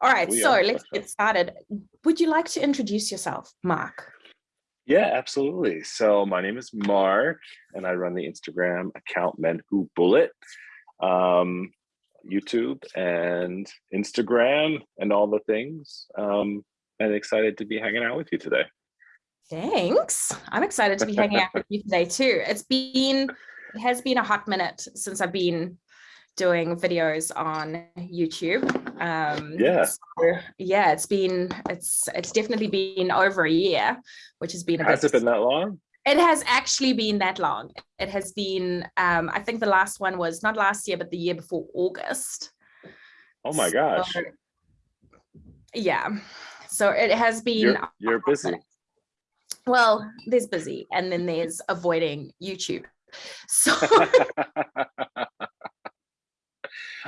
All right, We so are. let's get started. Would you like to introduce yourself, Mark? Yeah, absolutely. So my name is Mark, and I run the Instagram account Men Who Bullet, um, YouTube and Instagram, and all the things. Um, and excited to be hanging out with you today. Thanks. I'm excited to be hanging out with you today too. It's been, it has been a hot minute since I've been doing videos on YouTube. Um, Yeah. so, yeah, it's been, it's, it's definitely been over a year, which has been a Has bit, it been that long? it has actually been that long. It has been, um, I think the last one was not last year, but the year before August. Oh my gosh, So, yeah. So it has been you're you're busy. Well, there's busy and then there's avoiding YouTube. So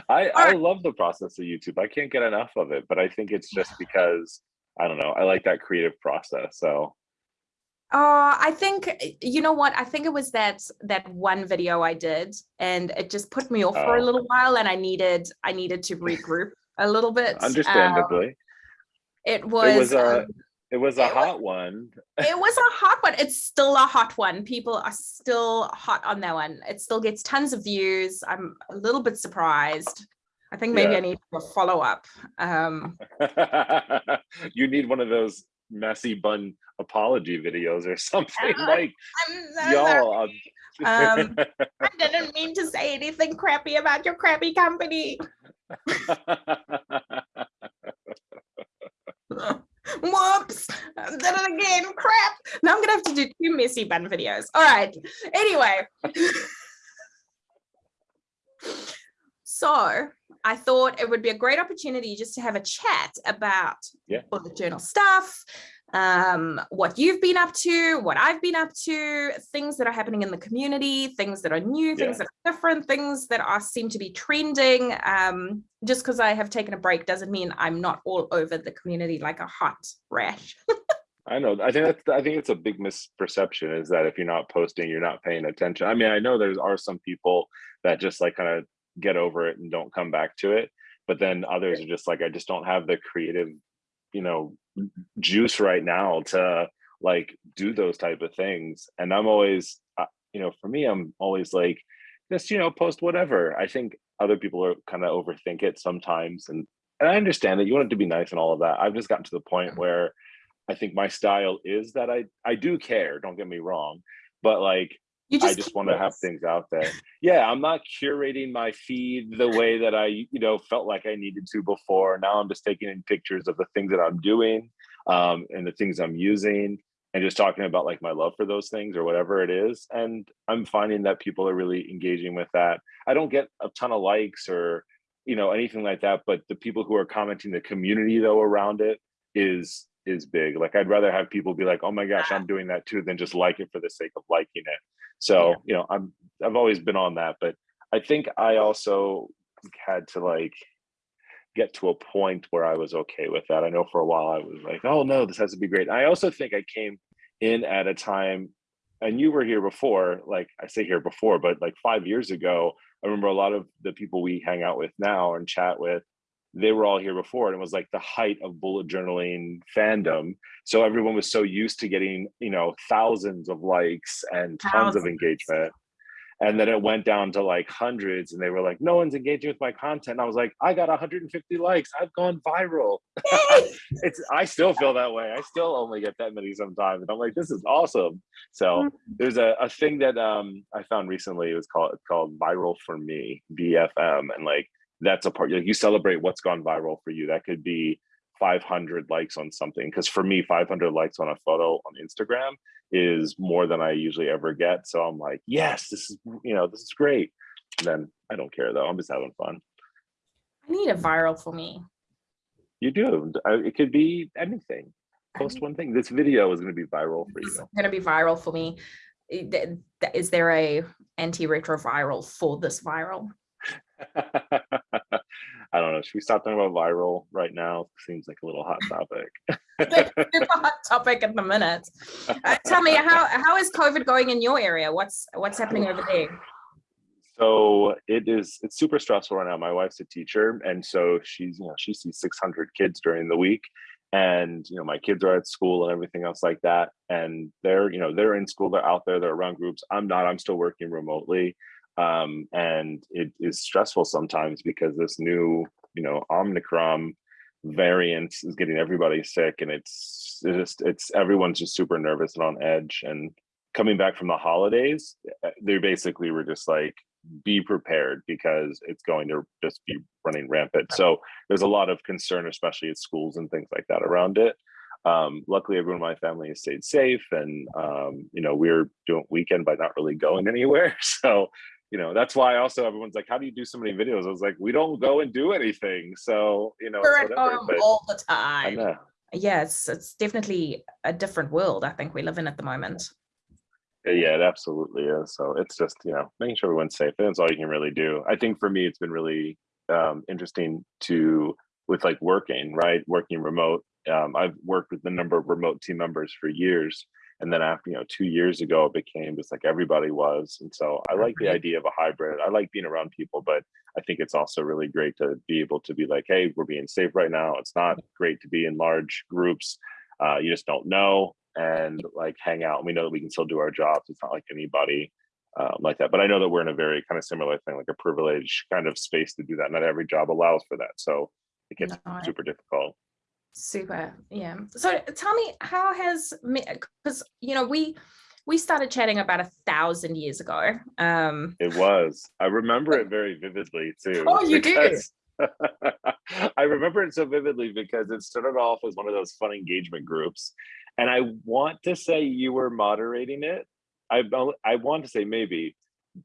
I I love the process of YouTube. I can't get enough of it, but I think it's just because I don't know. I like that creative process. So uh, I think, you know what, I think it was that that one video I did and it just put me off for a Oh. little while and I needed I needed to regroup a little bit. Um, understandably, it was it was a um, it was a it was- hot one. it was a hot one. It's still a hot one. People are still hot on that one. It still gets tons of views. I'm a little bit surprised. I think maybe Yeah. I need a follow up. Um, you need one of those messy bun apology videos or something Uh, like y'all. Um, I didn't mean to say anything crappy about your crappy company. Whoops, I did it again, crap. Now I'm gonna have to do two messy bun videos. All right, anyway. so I thought it would be a great opportunity just to have a chat about Yeah. bullet journal stuff, um, what you've been up to, what I've been up to, things that are happening in the community, things that are new, things Yeah. that are different, things that are seem to be trending. Um, just because I have taken a break doesn't mean I'm not all over the community like a hot rash. I know. I think that's. I think it's a big misperception is that if you're not posting, you're not paying attention. I mean, I know there are some people that just like kind of get over it and don't come back to it, but then others are just like, I just don't have the creative, you know, juice right now to like do those type of things. And I'm always, you know, for me, I'm always like, just you know, post whatever. I think other people are kind of overthink it sometimes, and and I understand that you want it to be nice and all of that. I've just gotten to the point where I think my style is that I I do care. Don't get me wrong, but like You I just want to have things out there. Yeah, I'm not curating my feed the way that I you know felt like I needed to before. Now I'm just taking in pictures of the things that I'm doing um, and the things I'm using, and just talking about like my love for those things or whatever it is. And I'm finding that people are really engaging with that. I don't get a ton of likes or you know anything like that, but the people who are commenting, the community though around it is is big. Like I'd rather have people be like, "Oh my gosh, I'm doing that too," than just like it for the sake of liking it. So Yeah. you know, I'm I've always been on that, but I think I also had to like get to a point where I was okay with that. I know for a while I was like, "Oh no, this has to be great." I also think I came in at a time, and you were here before. Like I say here before, but like five years ago, I remember a lot of the people we hang out with now and chat with they were all here before and it was like the height of bullet journaling fandom. So everyone was so used to getting you know thousands of likes and tons of engagement. And then it went down to like hundreds and they were like no one's engaging with my content. And i was like i got 150 likes. I've gone viral. It's i still feel that way. I still only get that many sometimes and i'm like this is awesome. So Mm. there's a, a thing that um i found recently it was called called viral for me bfm and like that's a part like you celebrate what's gone viral for you that could be 500 likes on something because for me 500 likes on a photo on instagram is more than i usually ever get so i'm like yes this is you know this is great and then i don't care though i'm just having fun I need a viral for me. you do it could be anything post one thing this video is going to be viral for you. It's gonna be viral for me. I- th- th- Is there a anti-retroviral for this viral? I don't know. Should we stop talking about viral right now? Seems like a little hot topic. It's a hot topic at the minute. Uh, tell me how how is COVID going in your area? What's what's happening over there? So it is, it's super stressful right now. My wife's a teacher. And so she's, you know, she sees 600 kids during the week. And, you know, my kids are at school and everything else like that. And they're, you know, they're in school, they're out there, they're around groups. I'm not, I'm still working remotely. Um, and it is stressful sometimes because this new, you know, Omicron variant is getting everybody sick and it's, it's just, it's, everyone's just super nervous and on edge. And coming back from the holidays, eh, they basically were just like, be prepared because it's going to just be running rampant. So there's a lot of concern, especially at schools and things like that around it. Um, luckily, everyone in my family has stayed safe, and um, you know we're doing weekend by not really going anywhere. So you know that's why also everyone's like, "How do you do so many videos?" I was like, "We don't go and do anything." So you know, we're at home all the time. yes it's it's definitely a different world. I think we live in at the moment. Yeah, it absolutely is. So it's just, you know, making sure everyone's safe. That's all you can really do. I think for me, it's been really um, interesting to, with like working, right? Working remote. Um, I've worked with a number of remote team members for years. And then after, you know, two years ago, it became just like everybody was. And so I like the idea of a hybrid. I like being around people, but I think it's also really great to be able to be like, hey, we're being safe right now. It's not great to be in large groups. Uh, you just don't know and like hang out. And we know that we can still do our jobs. It's not like anybody um, like that. But I know that we're in a very kind of similar thing, like a privileged kind of space to do that. Not every job allows for that. So it gets no, super difficult. Super. Yeah. So tell me, how has, because, you know, we, we started chatting about a thousand years ago. Um, it was. I remember it very vividly too. Oh, you do? I remember it so vividly because it started off as one of those fun engagement groups and I want to say you were moderating it. I I want to say maybe,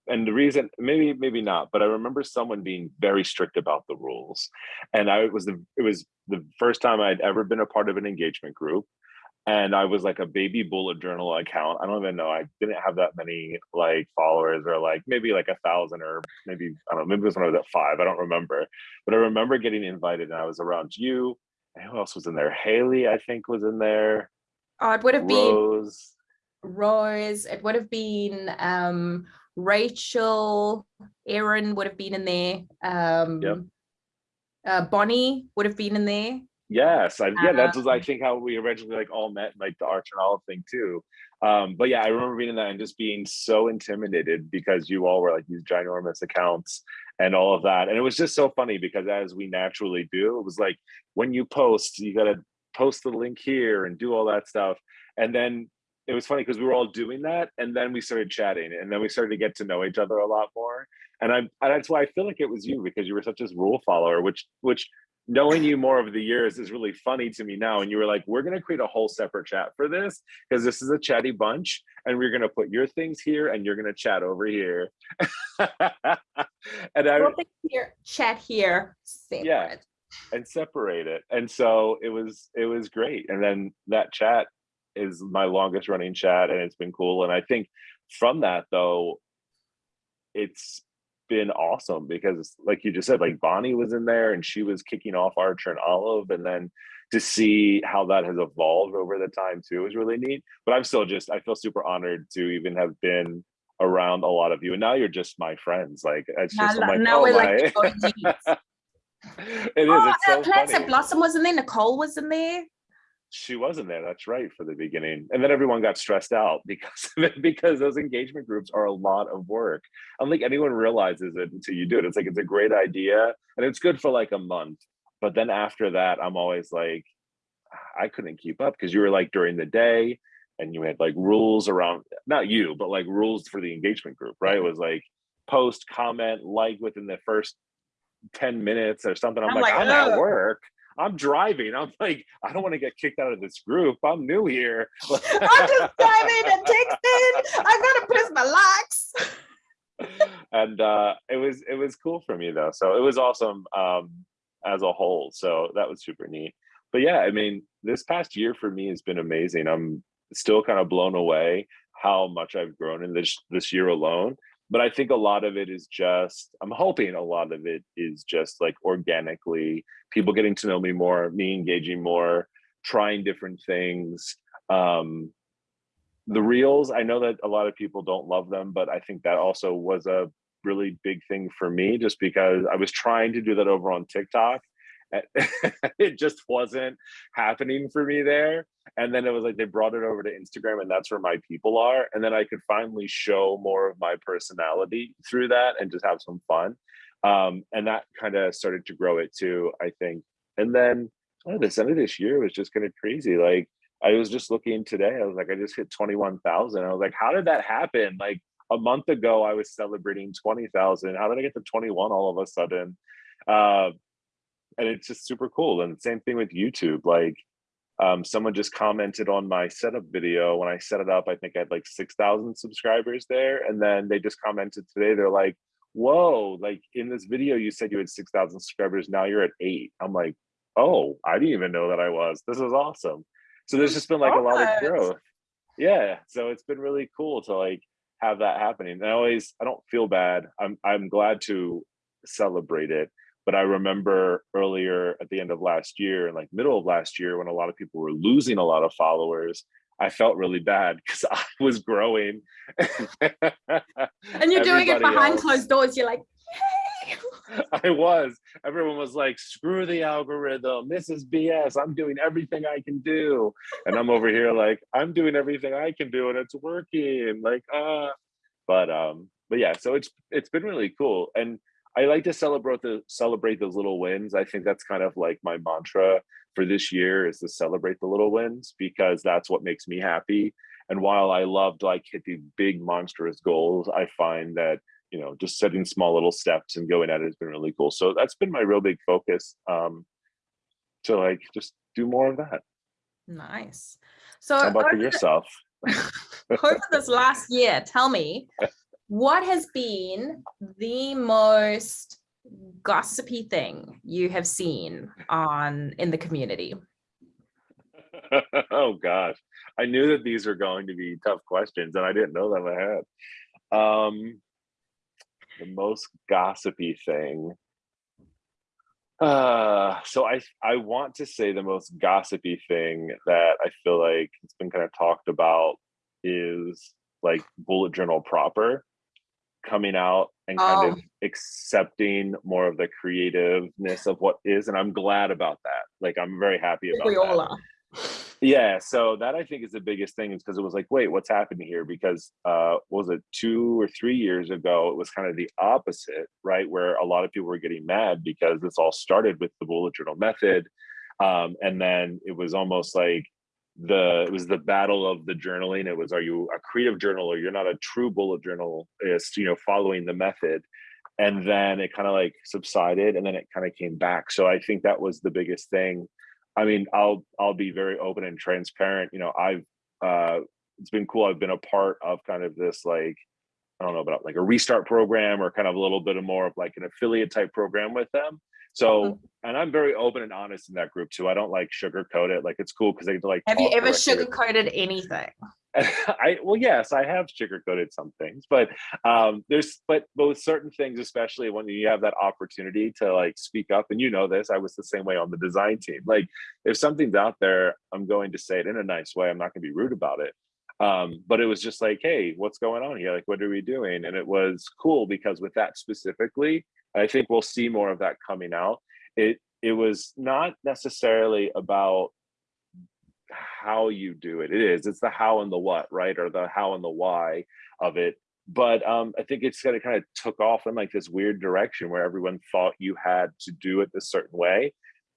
and the reason maybe maybe not, but I remember someone being very strict about the rules, and I was the it was the first time I'd ever been a part of an engagement group, and I was like a baby bullet journal account. I don't even know. I didn't have that many like followers or like maybe like a thousand or maybe I don't know. Maybe it was when I was at five. I don't remember, but I remember getting invited, and I was around you. And who else was in there? Haley, I think, was in there. Oh, it would have Rose. been Rose. It would have been um, Rachel. Aaron would have been in there. Um, yep. uh, Bonnie would have been in there. Yes, I, yeah, that's um, I think how we originally like all met, like the Archer and Olive thing too. Um, but yeah, I remember being in that and just being so intimidated because you all were like these ginormous accounts and all of that. And it was just so funny because as we naturally do, it was like when you post, you gotta post the link here and do all that stuff. And then it was funny because we were all doing that and then we started chatting and then we started to get to know each other a lot more. And I and that's why I feel like it was you because you were such a rule follower, which which knowing you more over the years is really funny to me now. And you were like, we're going to create a whole separate chat for this because this is a chatty bunch and we're going to put your things here and you're going to chat over here. and I here, chat here, separate. Yeah and separate it. And so it was it was great. And then that chat is my longest running chat and it's been cool. And I think from that though, it's been awesome because like you just said, like Bonnie was in there and she was kicking off Archer and Olive. And then to see how that has evolved over the time too is really neat. But I'm still just I feel super honored to even have been around a lot of you and now you're just my friends like it's just now, like, now oh, we're my. like it is. Oh, it's so Plants Blossom was in there. Nicole was in there. She wasn't there. That's right for the beginning, and then everyone got stressed out because of it, because those engagement groups are a lot of work. I don't think anyone realizes it until you do it. It's like it's a great idea, and it's good for like a month, but then after that, I'm always like, I couldn't keep up because you were like during the day, and you had like rules around not you, but like rules for the engagement group, right? It was like post, comment, like within the first 10 minutes or something. I'm, I'm like, like, I'm Ugh. at work. I'm driving. I'm like, I don't want to get kicked out of this group. I'm new here. I'm just driving and texting. I gotta press my locks. and uh, it was it was cool for me though. So it was awesome um, as a whole. So that was super neat. But yeah, I mean, this past year for me has been amazing. I'm still kind of blown away how much I've grown in this this year alone but I think a lot of it is just, I'm hoping a lot of it is just like organically people getting to know me more, me engaging more, trying different things. Um, the reels, I know that a lot of people don't love them, but I think that also was a really big thing for me just because I was trying to do that over on TikTok. it just wasn't happening for me there. And then it was like they brought it over to Instagram, and that's where my people are. And then I could finally show more of my personality through that and just have some fun. Um, and that kind of started to grow it too, I think. And then oh, this end of this year was just kind of crazy. Like I was just looking today, I was like, I just hit 21,000. I was like, how did that happen? Like a month ago, I was celebrating 20,000. How did I get to 21 all of a sudden? Uh, and it's just super cool. And same thing with YouTube. Like um, someone just commented on my setup video when I set it up. I think I had like 6,000 subscribers there. And then they just commented today, they're like, whoa, like in this video, you said you had 6,000 subscribers. Now you're at eight. I'm like, oh, I didn't even know that I was. This is awesome. So there's just been like a lot of growth. Yeah. So it's been really cool to like have that happening. And I always, I don't feel bad. I'm, I'm glad to celebrate it. But I remember earlier at the end of last year and like middle of last year when a lot of people were losing a lot of followers, I felt really bad because I was growing. and you're doing it behind else, closed doors. You're like, I was. Everyone was like, screw the algorithm. This is BS. I'm doing everything I can do. And I'm over here like, I'm doing everything I can do and it's working. Like, uh but um, but yeah, so it's it's been really cool. And I like to celebrate the celebrate those little wins. I think that's kind of like my mantra for this year is to celebrate the little wins because that's what makes me happy. And while I loved like hitting big monstrous goals, I find that you know just setting small little steps and going at it has been really cool. So that's been my real big focus um, to like just do more of that. Nice. So how about for yourself? over this last year, tell me what has been the most gossipy thing you have seen on in the community? oh gosh, I knew that these were going to be tough questions and I didn't know them ahead. Um, the most gossipy thing. Uh, so I I want to say the most gossipy thing that I feel like it's been kind of talked about is like bullet journal proper coming out and kind of oh. accepting more of the creativeness of what is and i'm glad about that like i'm very happy about are. yeah so that i think is the biggest thing is because it was like wait what's happening here because uh was it two or three years ago it was kind of the opposite right where a lot of people were getting mad because this all started with the bullet journal method um and then it was almost like the it was the battle of the journaling. It was are you a creative journaler you're not a true bullet journalist you know following the method? And then it kind of like subsided and then it kind of came back. So i think that was the biggest thing. I mean i'll i'll be very open and transparent. You know i've uh it's been cool. I've been a part of kind of this like i don't know about like a restart program or kind of a little bit of more of like an affiliate type program with them so, uh-huh. and I'm very open and honest in that group too. I don't like sugarcoat it. Like it's cool because they like. Have you ever sugarcoated anything? I well, yes, I have sugarcoated some things, but um, there's but but with certain things, especially when you have that opportunity to like speak up, and you know this, I was the same way on the design team. Like if something's out there, I'm going to say it in a nice way. I'm not going to be rude about it. Um, but it was just like, hey, what's going on here? Like, what are we doing? And it was cool because with that specifically, I think we'll see more of that coming out. It it was not necessarily about how you do it. It is. It's the how and the what, right? Or the how and the why of it. But um, I think it's kind of kind of took off in like this weird direction where everyone thought you had to do it a certain way.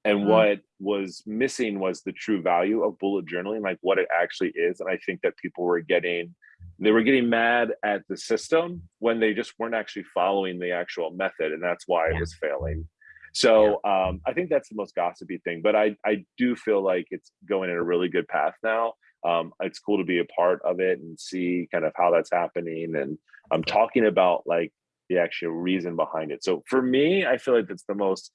And mm-hmm. what was missing was the true value of bullet journaling, like what it actually is. And I think that people were getting they were getting mad at the system when they just weren't actually following the actual method and that's why yeah. it was failing so yeah. um, i think that's the most gossipy thing but i i do feel like it's going in a really good path now um, it's cool to be a part of it and see kind of how that's happening and i'm talking about like the actual reason behind it so for me i feel like that's the most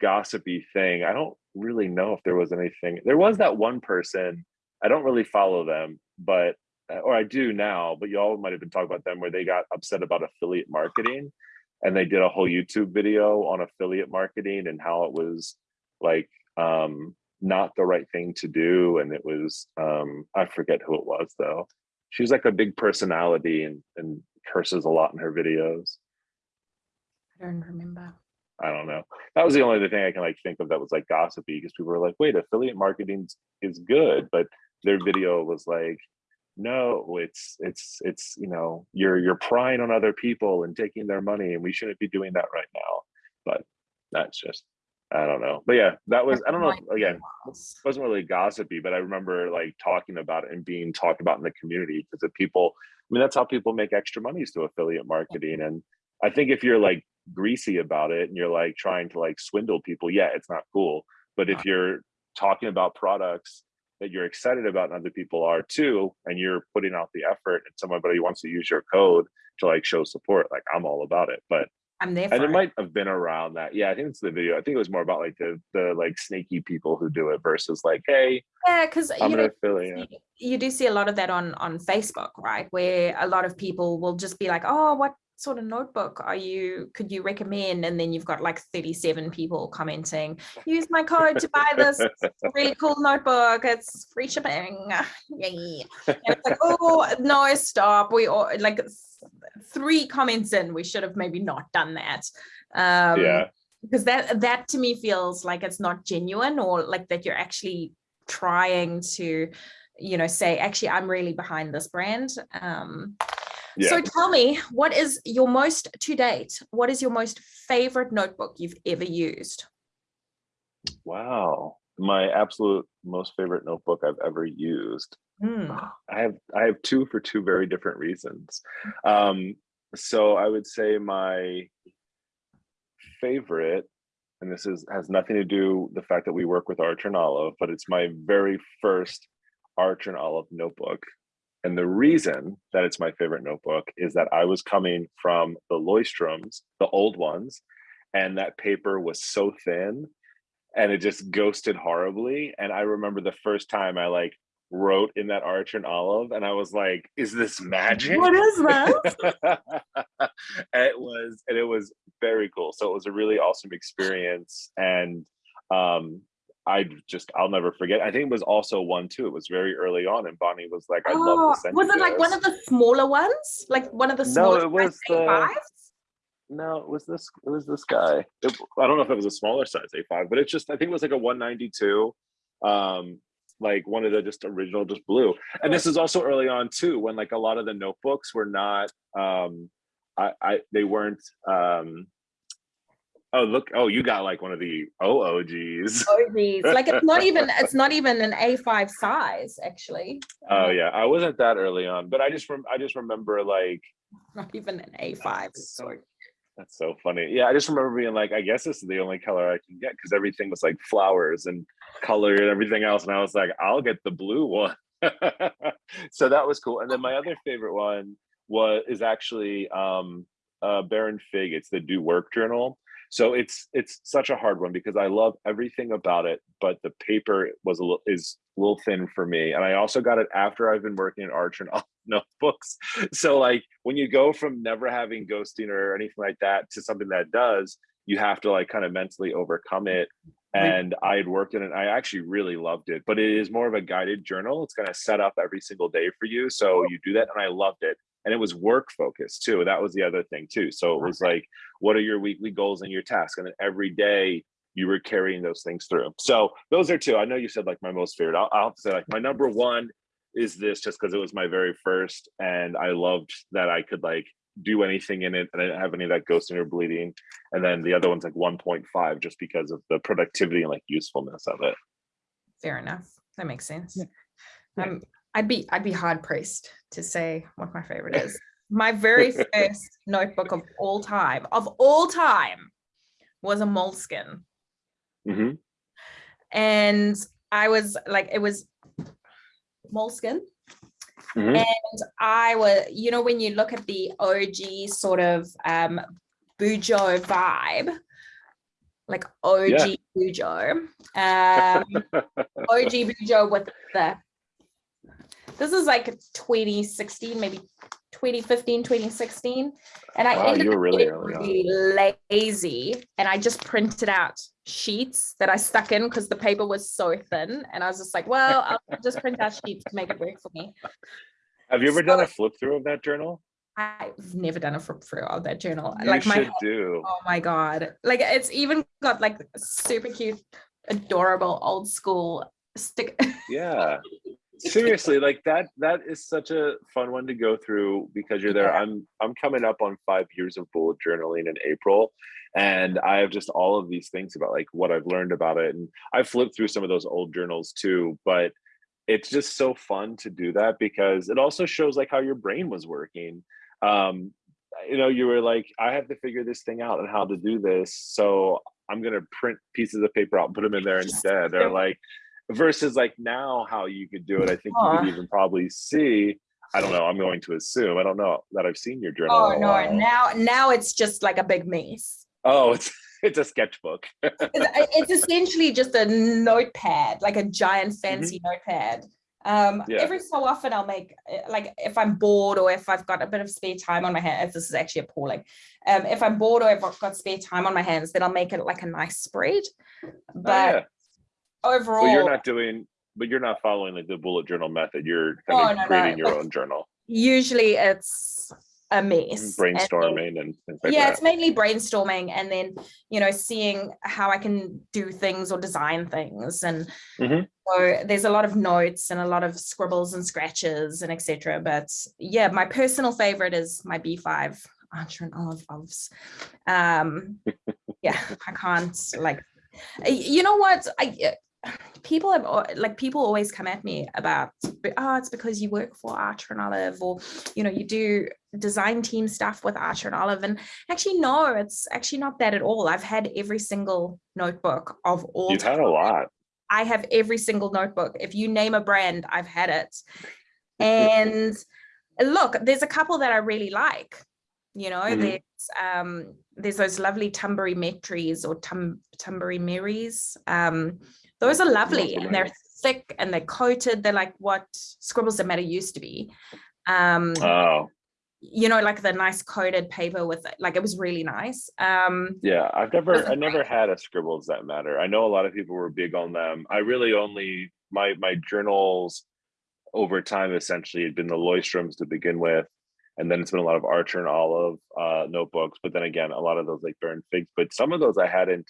gossipy thing i don't really know if there was anything there was that one person i don't really follow them but uh, or I do now, but y'all might have been talking about them where they got upset about affiliate marketing and they did a whole YouTube video on affiliate marketing and how it was like um, not the right thing to do. And it was, um, I forget who it was though. She's like a big personality and, and curses a lot in her videos. I don't remember. I don't know. That was the only other thing I can like think of that was like gossipy because people were like, wait, affiliate marketing is good, but their video was like, no, it's it's it's you know, you're you're prying on other people and taking their money, and we shouldn't be doing that right now. But that's just I don't know. But yeah, that was I don't know again, wasn't really gossipy, but I remember like talking about it and being talked about in the community because the people, I mean, that's how people make extra money is through affiliate marketing. And I think if you're like greasy about it and you're like trying to like swindle people, yeah, it's not cool. But uh. if you're talking about products that you're excited about and other people are too, and you're putting out the effort and somebody wants to use your code to like show support, like I'm all about it. But I'm there and it, it might have been around that. Yeah, I think it's the video. I think it was more about like the the like snaky people who do it versus like, hey, yeah, because uh, I'm you know affiliate. you do see a lot of that on on Facebook, right? Where a lot of people will just be like, oh, what sort of notebook are you could you recommend? And then you've got like 37 people commenting use my code to buy this really cool notebook. It's free shipping. Yay. And it's like oh no stop. We all like three comments in we should have maybe not done that. Um yeah. because that that to me feels like it's not genuine or like that you're actually trying to you know say actually i'm really behind this brand. Um yeah. so tell me what is your most to date what is your most favorite notebook you've ever used? Wow. My absolute most favorite notebook i've ever used. Hmm. i have i have two for two very different reasons. Um so i would say my favorite and this is has nothing to do the fact that we work with archer and olive but it's my very first archer and olive notebook and the reason that it's my favorite notebook is that I was coming from the Leuchtturms, the old ones, and that paper was so thin and it just ghosted horribly. And I remember the first time I like wrote in that Archer and Olive, and I was like, "Is this magic? What is that?" it was, and it was very cool. So it was a really awesome experience, and um, I just I'll never forget. I think it was also one too. It was very early on, and Bonnie was like, "I'd love Oh, to send was you it like one of the smaller ones? Like one of the No, smaller it was the- A5s? No, it was this. It was this guy. It, I don't know if it was a smaller size A5, but it's just I think it was like a 192, um, like one of the just original, just blue. And this is also early on too, when like a lot of the notebooks were not, um, I, I they weren't. Um, oh look! Oh, you got like one of the OOGs. Oh, these. Like it's not even it's not even an A5 size actually. Oh yeah, I wasn't that early on, but I just I just remember like Not even an A5. so that's so funny. Yeah, I just remember being like, I guess this is the only color I can get because everything was like flowers and color and everything else, and I was like, I'll get the blue one. so that was cool. And then my other favorite one was is actually um uh Baron Fig. It's the Do Work Journal. So it's it's such a hard one because I love everything about it, but the paper was a little is a little thin for me. And I also got it after I've been working in Archer and Olive notebooks. So like when you go from never having ghosting or anything like that to something that does, you have to like kind of mentally overcome it. And I had worked in it. I actually really loved it, but it is more of a guided journal. It's going to set up every single day for you. So you do that. And I loved it. And it was work focused too. That was the other thing too. So it was like, what are your weekly goals and your tasks? And then every day you were carrying those things through. So those are two. I know you said like my most favorite. I'll, I'll have to say like my number one is this just because it was my very first and I loved that I could like do anything in it and I didn't have any of that ghosting or bleeding. And then the other one's like 1.5 just because of the productivity and like usefulness of it. Fair enough. That makes sense. Yeah. Um, I'd be I'd be hard pressed to say what my favorite is. My very first notebook of all time, of all time, was a Moleskine. hmm And I was like, it was Moleskine. Mhm. And I was, you know, when you look at the OG sort of um Bujo vibe, like OG Bujo, um, OG Bujo with the, this is like 2016, maybe 2015, 2016. And I Wow, ended you were up really really lazy and I just printed out sheets that I stuck in because the paper was so thin. And I was just like, well, I'll just print out sheets to make it work for me. Have you ever done a flip through of that journal? I've never done a flip through of that journal. You like my should do. oh my god, like it's even got like super cute, adorable old school stick. Yeah. Seriously, like that that is such a fun one to go through because you're there. I'm I'm coming up on five years of bullet journaling in April. And I have just all of these things about like what I've learned about it. And I flipped through some of those old journals too, but it's just so fun to do that because it also shows like how your brain was working um you know you were like i have to figure this thing out and how to do this so i'm going to print pieces of paper out and put them in there instead or like versus like now how you could do it i think you could even probably see i don't know i'm going to assume i don't know that i've seen your journal oh no now now it's just like a big maze. oh it's it's a sketchbook it's, it's essentially just a notepad like a giant fancy mm -hmm. notepad um yeah. every so often i'll make eh, like if i'm bored or if i've got a bit of spare time on my hands this is actually appalling um if i'm bored or i've got spare time on my hands then i'll make it like a nice spread but oh, yeah. Overall you're not doing but you're not following like the bullet journal method you're kind oh, of no, creating no. your own journal usually it's a mess brainstorming and, then, and like yeah that. it's mainly brainstorming and then you know seeing how i can do things or design things and mm -hmm. so there's a lot of notes and a lot of scribbles and scratches and etc but yeah my personal favorite is my b5 archer and olive oves um yeah i can't like you know what i people have like people always come at me about oh it's because you work for archer and olive or you know you do design team stuff with archer and olive. And actually no it's actually not that at all. I've had every single notebook of all you've had a lot. I have every single notebook. If you name a brand i've had it. And look there's a couple that i really like you know mm -hmm. there's um there's those lovely Tumbury Metries or Tum Tumbury Marys um those are lovely and they're thick and they're coated. They're like what Scribbles That Matter used to be. Um, oh. You know, like the nice coated paper with it. Like it was really nice. Um, yeah, I've never, I never had a Scribbles That Matter. I know a lot of people were big on them. I really only my my journals over time essentially had been the Leuchtturms to begin with and then it's been a lot of Archer and Olive uh, notebooks. But then again, a lot of those like Baron Figs. But some of those I hadn't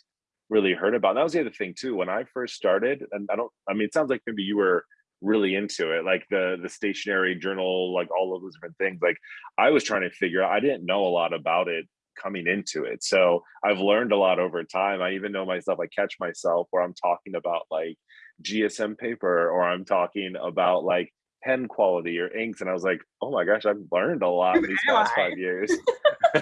really heard about. And that was the other thing too. When I first started, and I don't, I mean, it sounds like maybe you were really into it, like the the stationary journal, like all of those different things. Like I was trying to figure out, I didn't know a lot about it coming into it. So I've learned a lot over time. I even know myself, I catch myself where I'm talking about like GSM paper or I'm talking about like pen quality or inks. And I was like, oh my gosh, I've learned a lot these past five years.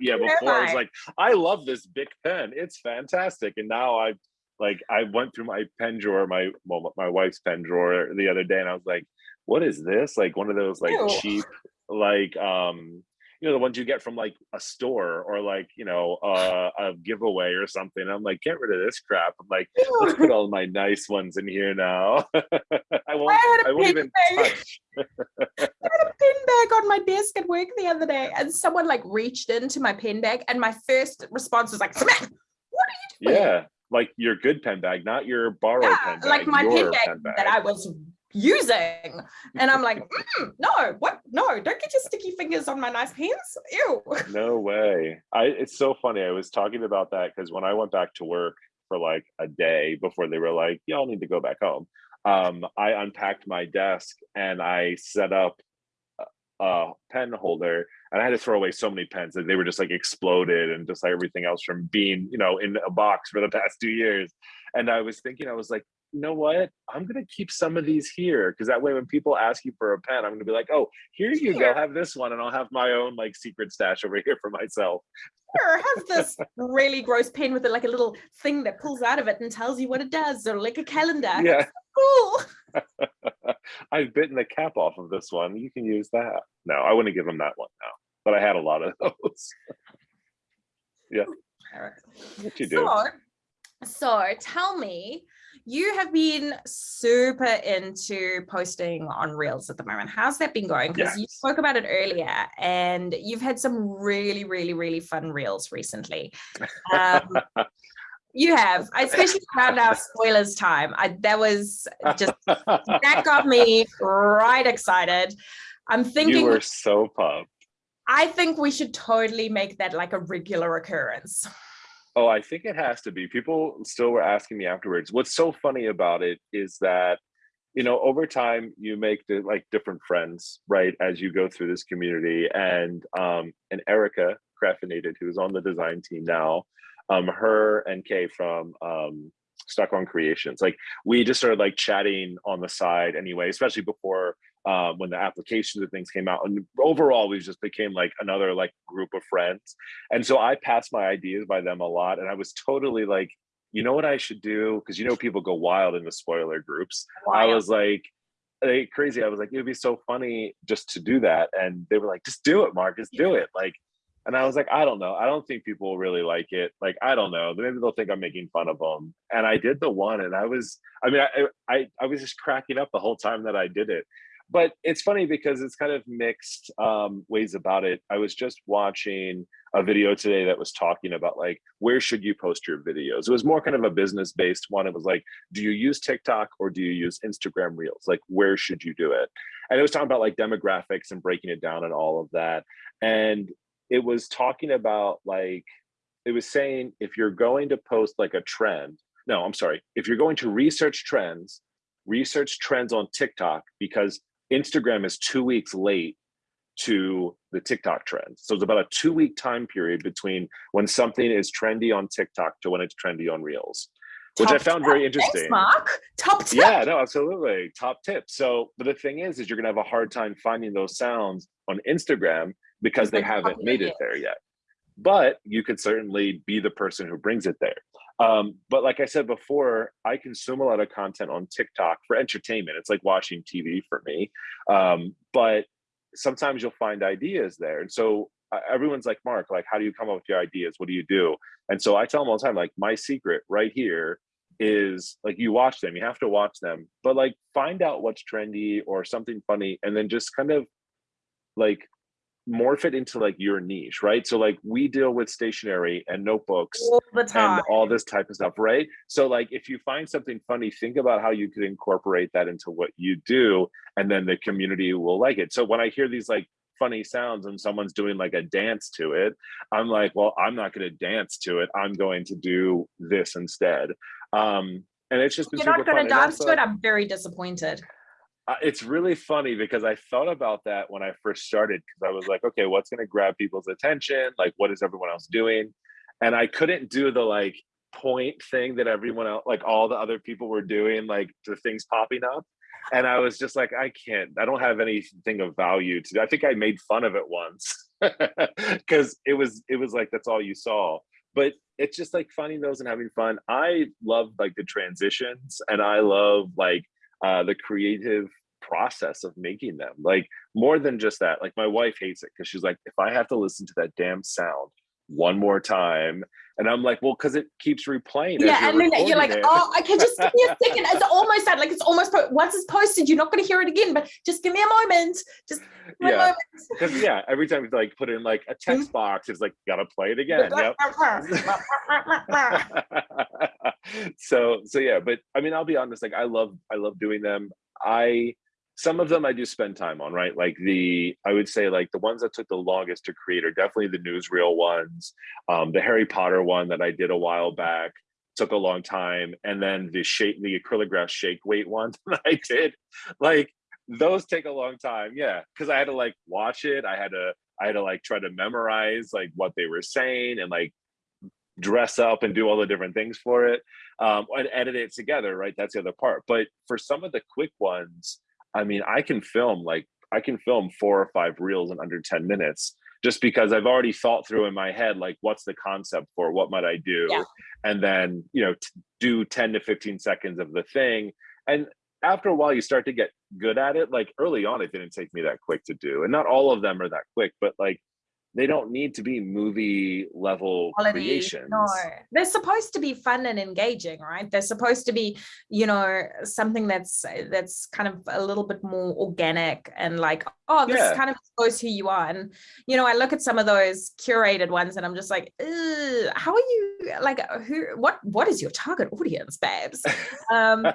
yeah, before I was like, I love this Bic pen. It's fantastic. And now I've like I went through my pen drawer, my well, my wife's pen drawer the other day, and I was like, what is this? Like one of those like Ew. cheap, like um you know the ones you get from like a store or like you know uh, a giveaway or something i'm like get rid of this crap. I'm like let's put all my nice ones in here now. I won't i, I won't even bag. touch. I had a pen bag on my desk at work the other day and someone like reached into my pen bag and my first response was like Samantha, what are you doing? Yeah like your good pen bag not your borrowed yeah, pen bag like my pen bag, pen bag. That i was using. And i'm like mm, no what? No don't get your sticky fingers on my nice pens ew. No way. I it's so funny. I was talking about that because when i went back to work for like a day before they were like y'all need to go back home um i unpacked my desk and i set up a pen holder and i had to throw away so many pens that they were just like exploded and just like everything else from being you know in a box for the past two years. And i was thinking i was like you know what? I'm going to keep some of these here because that way when people ask you for a pen, I'm going to be like, oh, here you here. go, have this one. And I'll have my own like secret stash over here for myself. Sure, have this really gross pen with a, like a little thing that pulls out of it and tells you what it does or like a calendar. Yeah. cool. I've bitten the cap off of this one. You can use that. No, I wouldn't give them that one now, but I had a lot of those. yeah. What you do? So, so tell me, you have been super into posting on Reels at the moment. How's that been going? Because yes. you spoke about it earlier and you've had some really, really, really fun Reels recently. Um, you have, especially around our spoilers time. I, that was just, that got me right excited. I'm thinking- You were so pumped. I think we should totally make that like a regular occurrence. Oh, I think it has to be. People still were asking me afterwards. What's so funny about it is that, you know, over time you make the, like different friends, right? As you go through this community, and um, and Erica Craftinated, who's on the design team now, um, her and Kay from um, Stuck on Creations, like we just started like chatting on the side anyway, especially before um, when the applications and things came out. And overall, we just became like another like group of friends. And so I passed my ideas by them a lot. And I was totally like, you know what I should do? Because you know people go wild in the spoiler groups. Wild. I was like, like crazy. I was like, it'd be so funny just to do that. And they were like, just do it, Marcus, do it. Like, and I was like, I don't know. I don't think people really like it. Like, I don't know. Maybe they'll think I'm making fun of them. And I did the one, and I was, I mean, I, I, I was just cracking up the whole time that I did it but it's funny because it's kind of mixed um, ways about it. I was just watching a video today that was talking about like, where should you post your videos? It was more kind of a business based one. It was like, do you use TikTok or do you use Instagram Reels? Like, where should you do it? And it was talking about like demographics and breaking it down and all of that. And it was talking about like, it was saying if you're going to post like a trend, no, I'm sorry, if you're going to research trends, research trends on TikTok because Instagram is two weeks late to the TikTok trend. So it's about a two week time period between when something is trendy on TikTok to when it's trendy on Reels, which Top I found tip. very interesting. Thanks, Mark. Top tip. Yeah, no, absolutely. Top tip. So, but the thing is, is you're gonna have a hard time finding those sounds on Instagram because they haven't made it there yet. But you could certainly be the person who brings it there. Um, but like I said before, I consume a lot of content on TikTok for entertainment. It's like watching TV for me. Um, but sometimes you'll find ideas there. And so uh, everyone's like, Mark, like, how do you come up with your ideas? What do you do? And so I tell them all the time, like, my secret right here is like you watch them, you have to watch them, but like find out what's trendy or something funny, and then just kind of like morph it into like your niche, right? So like we deal with stationery and notebooks all and all this type of stuff, right? So like if you find something funny, think about how you could incorporate that into what you do, and then the community will like it. So when I hear these like funny sounds and someone's doing like a dance to it, I'm like, well, I'm not going to dance to it. I'm going to do this instead. Um, and it's just you're not going to dance to it. I'm very disappointed it's really funny because I thought about that when I first started because I was like, okay, what's going to grab people's attention? Like, what is everyone else doing? And I couldn't do the like point thing that everyone else, like all the other people were doing, like the things popping up. And I was just like, I can't, I don't have anything of value to do. I think I made fun of it once because it was, it was like, that's all you saw. But it's just like finding those and having fun. I love like the transitions and I love like uh, the creative process of making them. Like more than just that, like my wife hates it because she's like, if I have to listen to that damn sound one more time, and I'm like, well, because it keeps replaying. Yeah, and then you're like, it. oh, okay, just give me a second. It's almost that, like it's almost once it's posted, you're not going to hear it again. But just give me a moment. Just yeah, because yeah, every time you like put in like a mm-hmm. text box, it's like gotta play it again. yep. so so yeah, but I mean, I'll be honest. Like I love I love doing them. I some of them I do spend time on, right? Like the, I would say like the ones that took the longest to create are definitely the newsreel ones. Um, the Harry Potter one that I did a while back took a long time. And then the shape, the acrylograph shake weight one that I did, like those take a long time. Yeah. Cause I had to like watch it. I had to, I had to like try to memorize like what they were saying and like dress up and do all the different things for it um, and edit it together, right? That's the other part. But for some of the quick ones, I mean, I can film like I can film four or five reels in under 10 minutes just because I've already thought through in my head, like, what's the concept for what might I do? Yeah. And then, you know, do 10 to 15 seconds of the thing. And after a while, you start to get good at it. Like early on, it didn't take me that quick to do. And not all of them are that quick, but like they don't need to be movie level Quality, creations. No, they're supposed to be fun and engaging, right? They're supposed to be, you know, something that's that's kind of a little bit more organic and like, oh, this yeah. kind of shows who you are. And you know, I look at some of those curated ones, and I'm just like, how are you? Like, who? What? What is your target audience, babes? Um,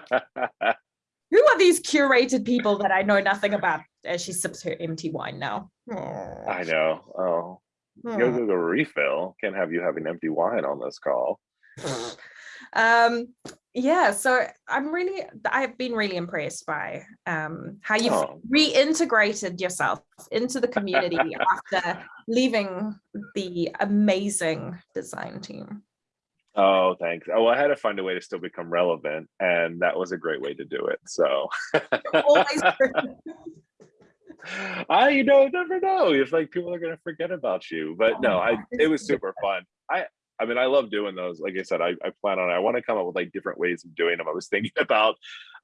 who are these curated people that I know nothing about as she sips her empty wine now? Oh. I know. Oh, oh. go to the refill. Can't have you having empty wine on this call. um, yeah, so I'm really, I've been really impressed by um, how you've oh. reintegrated yourself into the community after leaving the amazing design team. Oh, thanks. Oh, I had to find a way to still become relevant, and that was a great way to do it. So, I you know never know if like people are gonna forget about you, but no, I it was super fun. I I mean, I love doing those. Like I said, I, I plan on, I want to come up with like different ways of doing them. I was thinking about,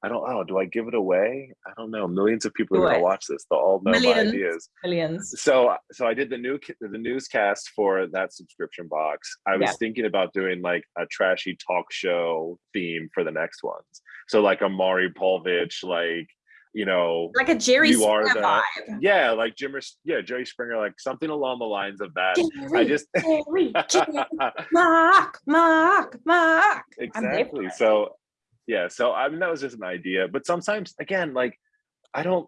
I don't know, do I give it away? I don't know. Millions of people are going to watch this. They'll all know millions, my ideas. Millions. So, so I did the new, the newscast for that subscription box. I was yeah. thinking about doing like a trashy talk show theme for the next ones. So like a Maury Povich, like, you know, like a Jerry you Springer the, vibe. Yeah, like Jimmer, yeah, Jerry Springer, like something along the lines of that. Jerry, I just Jerry, Jerry, Mark, Mark, Mark. Exactly. So yeah, so I mean that was just an idea. But sometimes again, like I don't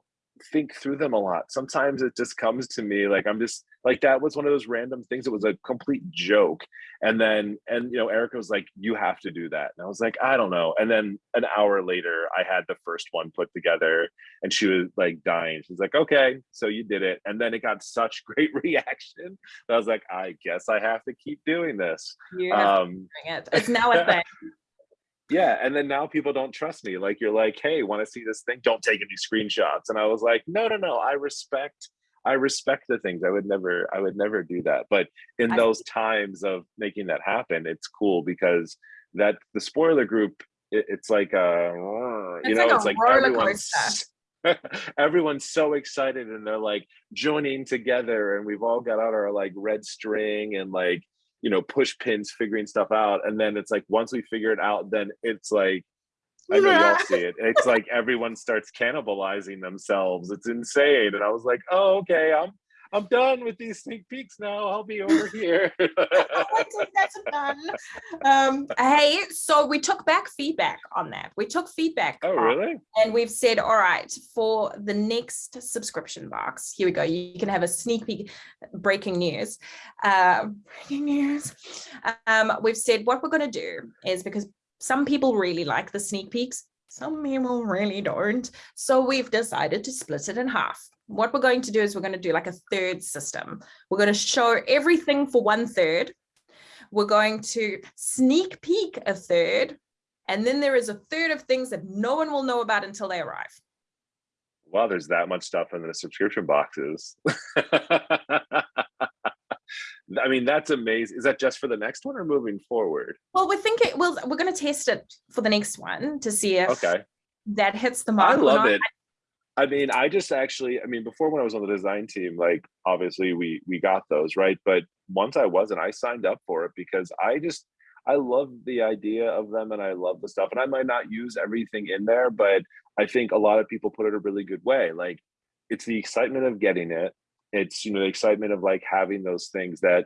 think through them a lot. Sometimes it just comes to me like I'm just like that was one of those random things. It was a complete joke. And then and you know, Erica was like, you have to do that. And I was like, I don't know. And then an hour later, I had the first one put together and she was like dying. She's like, okay, so you did it. And then it got such great reaction. I was like, I guess I have to keep doing this. Um, it. It's now a thing. Yeah and then now people don't trust me like you're like hey want to see this thing? Don't take any screenshots. And i was like no no no i respect i respect the things i would never i would never do that. But in those times of making that happen it's cool because that the spoiler group it, it's like uh you know like it's like everyone's everyone's so excited and they're like joining together and we've all got out our like red string and like you know push pins figuring stuff out and then it's like once we figure it out then it's like I know y'all see it. It's like everyone starts cannibalizing themselves. It's insane. And I was like, oh, okay, I'm I'm done with these sneak peeks now. I'll be over here. that's done. Um, hey, so we took back feedback on that. We took feedback. Oh, really? And we've said, all right, for the next subscription box, here we go. You can have a sneak peek, breaking news. Uh, breaking news. Um, we've said what we're going to do is because some people really like the sneak peeks. Some people really don't. So we've decided to split it in half what we're going to do is we're going to do like a third system. We're going to show everything for one third. We're going to sneak peek a third. And then there is a third of things that no one will know about until they arrive. Wow, there's that much stuff in the subscription boxes. I mean, that's amazing. Is that just for the next one or moving forward? Well, we're thinking, well, we're going to test it for the next one to see if okay. that hits the mark. I love it. I mean, I just actually, I mean, before when I was on the design team, like obviously we we got those, right? But once I wasn't, I signed up for it because I just I love the idea of them and I love the stuff. And I might not use everything in there, but I think a lot of people put it a really good way. Like it's the excitement of getting it. It's you know the excitement of like having those things that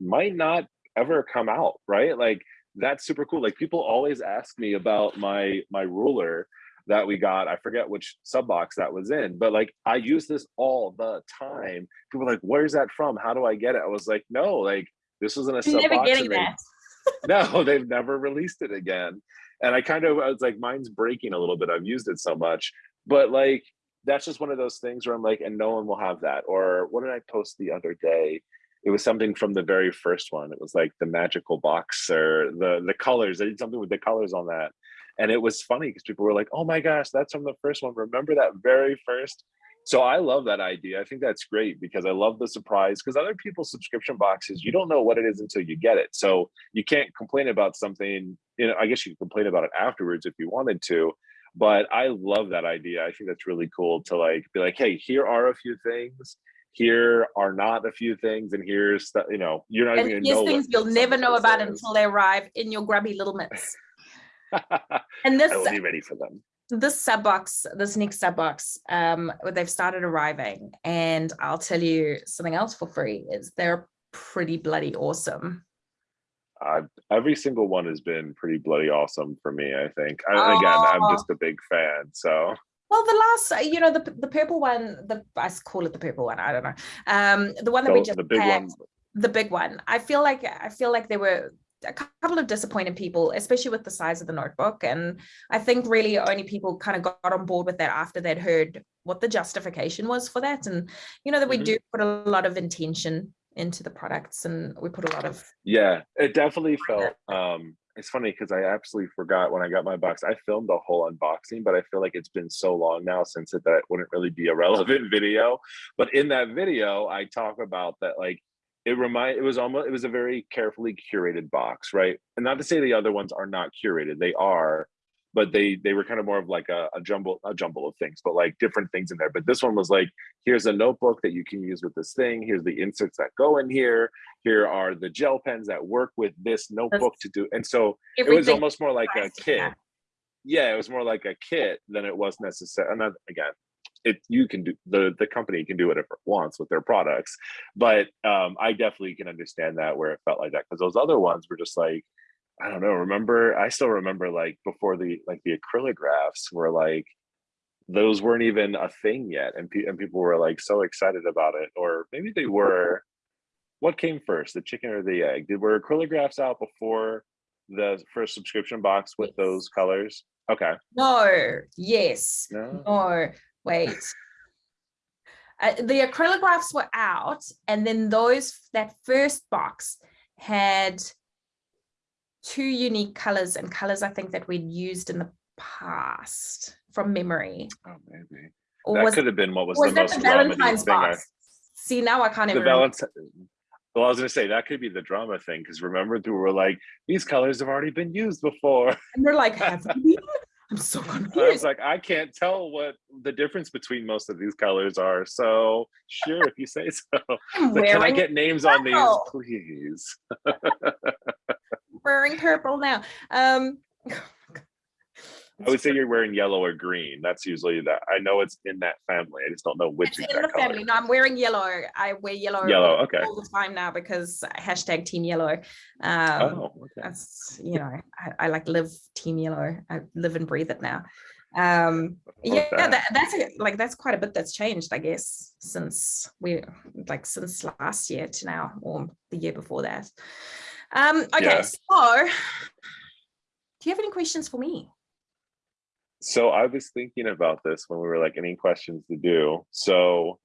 might not ever come out, right? Like that's super cool. Like people always ask me about my my ruler that we got. I forget which sub box that was in, but like I use this all the time. People like, where's that from? How do I get it? I was like, no, like this wasn't a sub box. Getting that. no, they've never released it again. And I kind of I was like, mine's breaking a little bit. I've used it so much, but like that's just one of those things where I'm like, and no one will have that. Or what did I post the other day? It was something from the very first one. It was like the magical box or the the colors. I did something with the colors on that and it was funny because people were like oh my gosh that's from the first one. Remember that very first? So i love that idea. I think that's great because i love the surprise because other people's subscription boxes you don't know what it is until you get it. So you can't complain about something you know i guess you can complain about it afterwards if you wanted to but i love that idea. I think that's really cool to like be like hey here are a few things. Here are not a few things and here's the, you know you're not and even gonna know things you'll never know about is. until they arrive in your grubby little mitts and this I will be ready for them. This sub box, this next sub box, um, they've started arriving, and I'll tell you something else for free is they're pretty bloody awesome. Uh, every single one has been pretty bloody awesome for me. I think. I, Again, I'm Oh. just a big fan. So Well, the last, uh, you know, the the purple one, the I call it the purple one. I don't know. Um, the one that we just the big had, one. the big one. I feel like I feel like they were a couple of disappointed people, especially with the size of the notebook. And I think really only people kind of got on board with that after they'd heard what the justification was for that. And you know that we Mhm. do put a lot of intention into the products and we put a lot of Yeah, it definitely felt. Um, it's funny because I absolutely forgot when I got my box. I filmed a whole unboxing, but I feel like it's been so long now since it that it wouldn't really be a relevant video. But in that video, I talk about that like it remind it was almost it was a very carefully curated box, right? And not to say the other ones are not curated, they are, but they they were kind of more of like a, a jumble a jumble of things, but like different things in there. But this one was like, here's a notebook that you can use with this thing. Here's the inserts that go in here. Here are the gel pens that work with this notebook to do. And so it was almost more like a kit. Yeah, it was more like a kit than it was necessary. And again, it you can do the the company can do whatever it wants with their products, but um, I definitely can understand that where it felt like that because those other ones were just like I don't know. Remember, I still remember like before the like the acrylographs were like those weren't even a thing yet, and pe- and people were like so excited about it, or maybe they were. What came first, the chicken or the egg? Did were acrylographs out before the first subscription box with Yes. those colors? Okay. No, yes. No. No, wait. Uh, the acrylographs were out, and then those that first box had two unique colors and colors I think that we'd used in the past from memory. Oh, maybe Or that could have been what was, was the most the Valentine's thing. I, box? See, now I can't the even remember. Valentine. Well, I was gonna say that could be the drama thing because remember, we were like, these colors have already been used before. And we're like, have we? I'm so confused. I was like, I can't tell what the difference between most of these colors are. So sure, if you say so. Like, can I get names on these, please? wearing purple now. Um, I would say you're wearing yellow or green. That's usually that. I know it's in that family. I just don't know which It's in the color. family. No, I'm wearing yellow. I wear yellow, Yellow. Okay. all the time now because hashtag team yellow. Um, Oh, okay. that's you know, I, I like live team yellow. I live and breathe it now. Um, yeah, that. that, that's a, like that's quite a bit that's changed, I guess, since we like since last year to now, or the year before that. Um, okay, Yeah. so do you have any questions for me? So I was thinking about this when we were like, any questions to do. So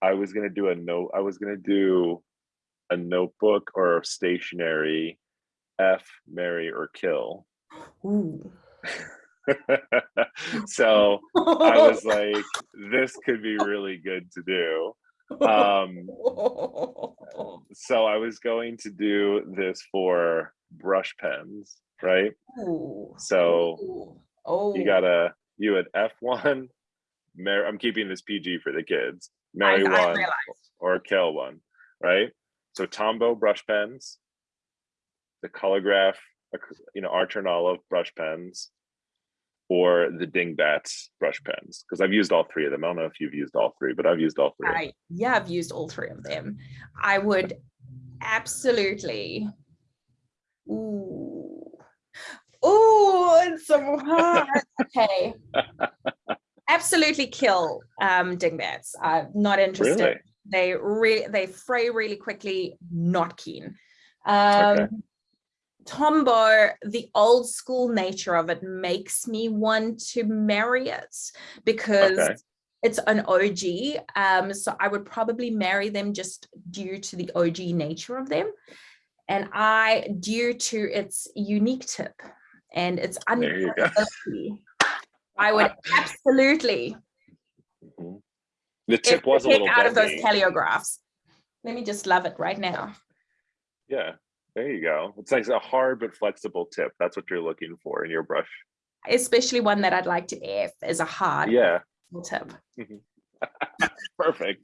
I was gonna do a note. I was gonna do a notebook or stationery, F, marry or kill. So I was like, this could be really good to do. Um, so I was going to do this for brush pens, right? Ooh. So. Oh, you gotta you at F1, marry I'm keeping this PG for the kids. I, Marry I one realized. or kill one, right? So Tombow brush pens, the Colorgraph, you know, Archer and Olive brush pens, or the Dingbats brush pens. Because I've used all three of them. I don't know if you've used all three, but I've used all three. I yeah, I've used all three of them. I would absolutely. Ooh, ooh, it's so hard. okay. Absolutely kill um dingbats. I'm not interested. Really? They really they fray really quickly. Not keen. Um, Okay. Tombow, the old school nature of it makes me want to marry it because Okay. it's an OG. Um, so I would probably marry them just due to the OG nature of them. And I, due to its unique tip and its There you go. unpredictability, I would absolutely Mhm. The tip was a little out of those teleographs. Let me just love it right now. Yeah, there you go. It's like a hard but flexible tip. That's what you're looking for in your brush. Especially one that I'd like to F as a hard Yeah, tip. perfect.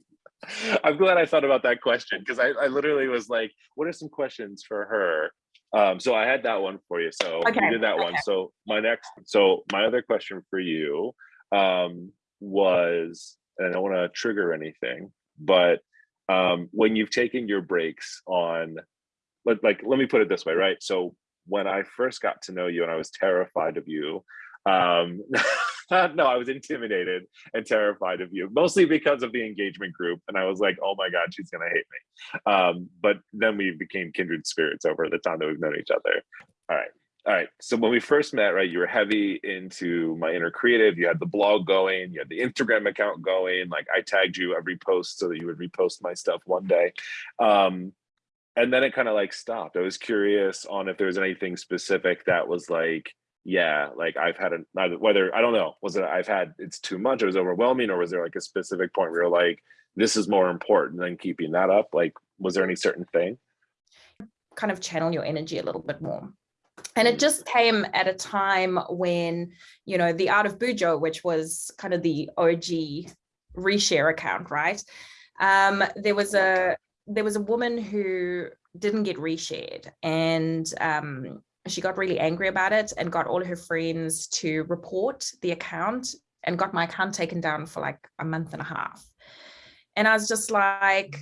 I'm glad I thought about that question because I, I literally was like, what are some questions for her? Um, so I had that one for you. So Okay, we did that one. So my next, so my other question for you um, was, and I don't want to trigger anything, but um, when you've taken your breaks on let, like, let me put it this way, right? So when I first got to know you and I was terrified of you, um, no, I was intimidated and terrified of you, mostly because of the engagement group. And I was like, oh my God, she's gonna hate me. Um, but then we became kindred spirits over the time that we've known each other. All right. All right. So when we first met, right, you were heavy into my inner creative. You had the blog going, you had the Instagram account going. Like I tagged you every post so that you would repost my stuff one day. Um, and then it kind of like stopped. I was curious on if there was anything specific that was like, yeah, like I've had a whether I don't know, was it I've had it's too much, it was overwhelming, or was there like a specific point where you're like, this is more important than keeping that up? Like, was there any certain thing? Kind of channel your energy a little bit more. And it just came at a time when, you know, the Art of Bujo, which was kind of the OG reshare account, right? Um, there was a there was a woman who didn't get reshared and um, she got really angry about it and got all her friends to report the account and got my account taken down for like a month and a half. And I was just like,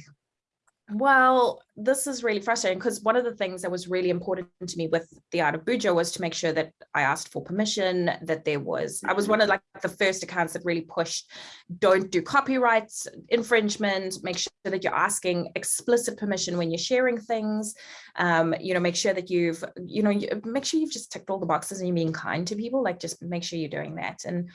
well, this is really frustrating because one of the things that was really important to me with the art of Bujo was to make sure that I asked for permission, that there was, I was one of like the first accounts that really pushed, don't do copyrights infringement, make sure that you're asking explicit permission when you're sharing things, um, you know, make sure that you've, you know, you, make sure you've just ticked all the boxes and you're being kind to people, like just make sure you're doing that. And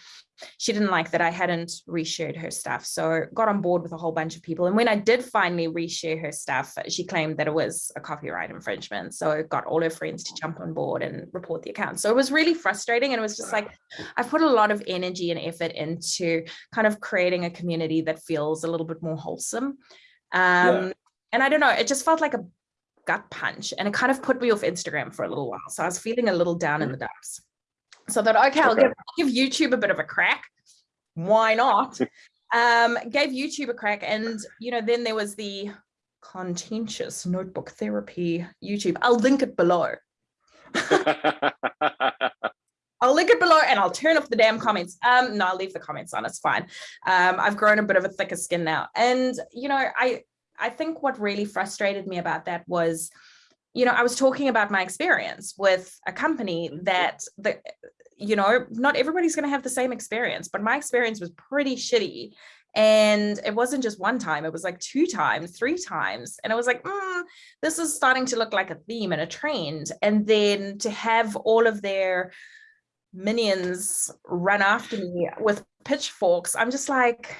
she didn't like that I hadn't reshared her stuff. So got on board with a whole bunch of people. And when I did finally reshare her stuff, she claimed that it was a copyright infringement. So it got all her friends to jump on board and report the account. So it was really frustrating. And it was just like, I've put a lot of energy and effort into kind of creating a community that feels a little bit more wholesome. Um, yeah. And I don't know, it just felt like a gut punch and it kind of put me off Instagram for a little while. So I was feeling a little down in the dumps. So I thought, okay, I'll give, give YouTube a bit of a crack. Why not? um, gave YouTube a crack. And, you know, then there was the contentious notebook therapy YouTube. I'll link it below. I'll link it below and I'll turn off the damn comments. Um, no, I'll leave the comments on, it's fine. Um, I've grown a bit of a thicker skin now. And, you know, I, I think what really frustrated me about that was, you know, I was talking about my experience with a company that the, you know, not everybody's going to have the same experience, but my experience was pretty shitty. And it wasn't just one time, it was like two times, three times. And I was like, mm, this is starting to look like a theme and a trend. And then to have all of their minions run after me with pitchforks, I'm just like,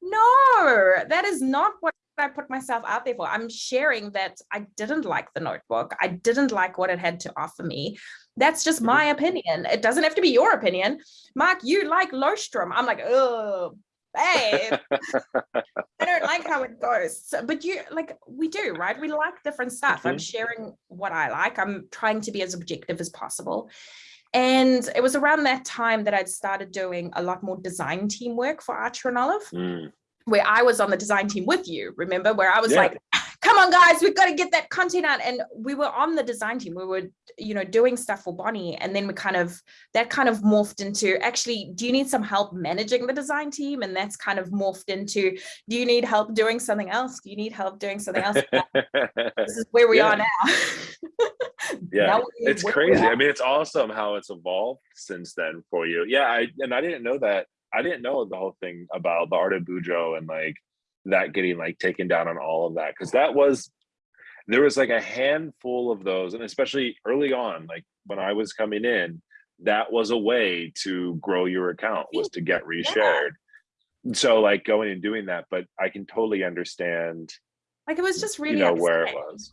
no, that is not what I put myself out there for. I'm sharing that I didn't like the notebook. I didn't like what it had to offer me. That's just my mm-hmm. opinion. It doesn't have to be your opinion. Mark, you like Leuchtturm. I'm like, oh, babe. I don't like how it goes. So, but you like, we do, right? We like different stuff. Mm -hmm. I'm mm-hmm. sharing what I like. I'm trying to be as objective as possible. And it was around that time that I'd started doing a lot more design team work for Archer and Olive. Mm where I was on the design team with you, remember, where I was yeah. like, come on guys, we've got to get that content out. And we were on the design team, we were, you know, doing stuff for Bonnie. And then we kind of, that kind of morphed into actually, do you need some help managing the design team? And that's kind of morphed into, do you need help doing something else? Do you need help doing something else? this is where we yeah. are now. yeah, now it's crazy. I mean, it's awesome how it's evolved since then for you. Yeah, I and I didn't know that I didn't know the whole thing about the art of Bujo and like that getting like taken down on all of that because that was there was like a handful of those and especially early on like when I was coming in that was a way to grow your account was to get reshared. Yeah. So like going and doing that, but I can totally understand. Like it was just really you know where it was.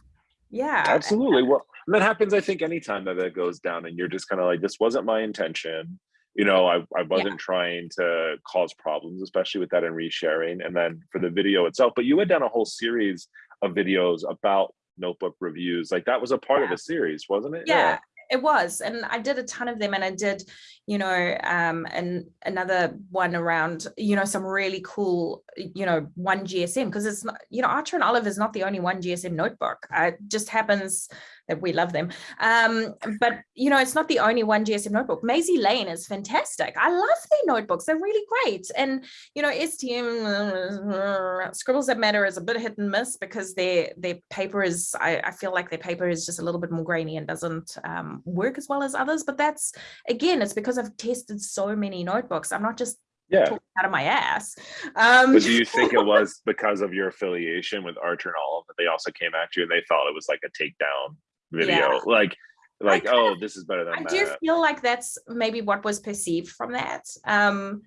Yeah, absolutely. Well, that happens. I think anytime that it goes down, and you're just kind of like, this wasn't my intention you know i, I wasn't yeah. trying to cause problems especially with that and resharing and then for the video itself but you had done a whole series of videos about notebook reviews like that was a part yeah. of a series wasn't it yeah, yeah it was and i did a ton of them and i did you know um and another one around you know some really cool you know one gsm because it's not you know archer and olive is not the only one gsm notebook it just happens that we love them. Um, but you know, it's not the only one GSM notebook. Maisie Lane is fantastic. I love their notebooks. They're really great. And you know, STM Scribbles That Matter is a bit hit and miss because their their paper is. I, I feel like their paper is just a little bit more grainy and doesn't um, work as well as others. But that's again, it's because I've tested so many notebooks. I'm not just yeah out of my ass um but do you think it was because of your affiliation with archer and all that they also came at you and they thought it was like a takedown video yeah. like like oh this is better than i that. do feel like that's maybe what was perceived from that um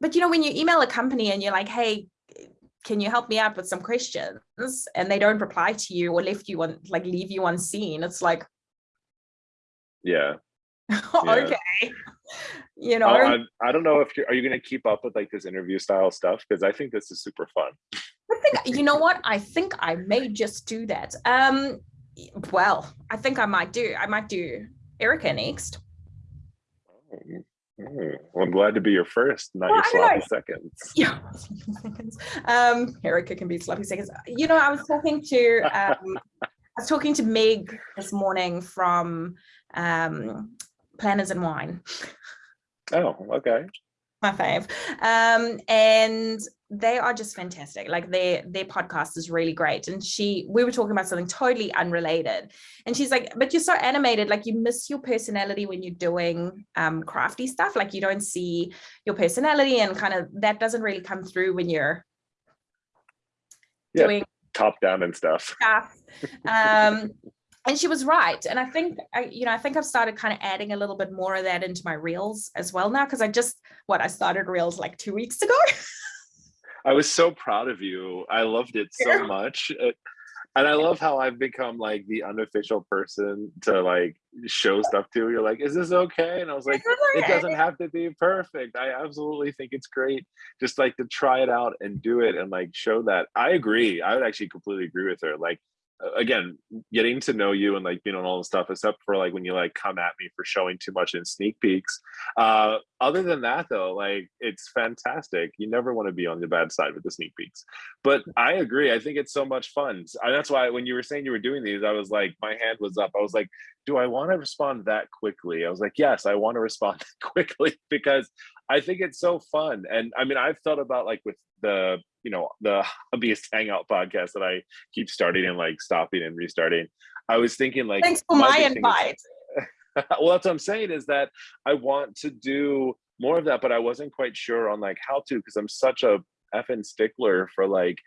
but you know when you email a company and you're like hey can you help me out with some questions and they don't reply to you or left you on like leave you unseen. it's like yeah okay. You know oh, I, I, don't know if you're are you going to keep up with like this interview style stuff? Because i think this is super fun. I think, you know what? I think i may just do that. Um well i think i might do i might do erica next. Oh, well, I'm glad to be your first, not well, your sloppy seconds. Yeah, um, Erica can be sloppy seconds. You know, I was talking to um, I was talking to Meg this morning from um, Planners and Wine. Oh, okay. My fave. Um, and they are just fantastic. Like their their podcast is really great. And she, we were talking about something totally unrelated. And she's like, but you're so animated, like you miss your personality when you're doing um crafty stuff. Like you don't see your personality and kind of that doesn't really come through when you're yeah, doing top down and stuff. stuff. Um and she was right and i think i you know i think i've started kind of adding a little bit more of that into my reels as well now because i just what i started reels like two weeks ago. I was so proud of you. I loved it so much it, and i love how i've become like the unofficial person to like show stuff to. You're like is this okay? And i was like it doesn't have to be perfect. I absolutely think it's great just like to try it out and do it and like show that. I agree. I would actually completely agree with her. Like again getting to know you and like being on all the stuff except for like when you like come at me for showing too much in sneak peeks. Uh other than that though like it's fantastic. You never want to be on the bad side with the sneak peeks. But i agree i think it's so much fun. And that's why when you were saying you were doing these i was like my hand was up. I was like do i want to respond that quickly? I was like yes i want to respond quickly because i think it's so fun and i mean i've thought about like with the you know the hobbyist hangout podcast that i keep starting and like stopping and restarting i was thinking like thanks for my invite well that's what i'm saying is that i want to do more of that but i wasn't quite sure on like how to because i'm such a effing stickler for like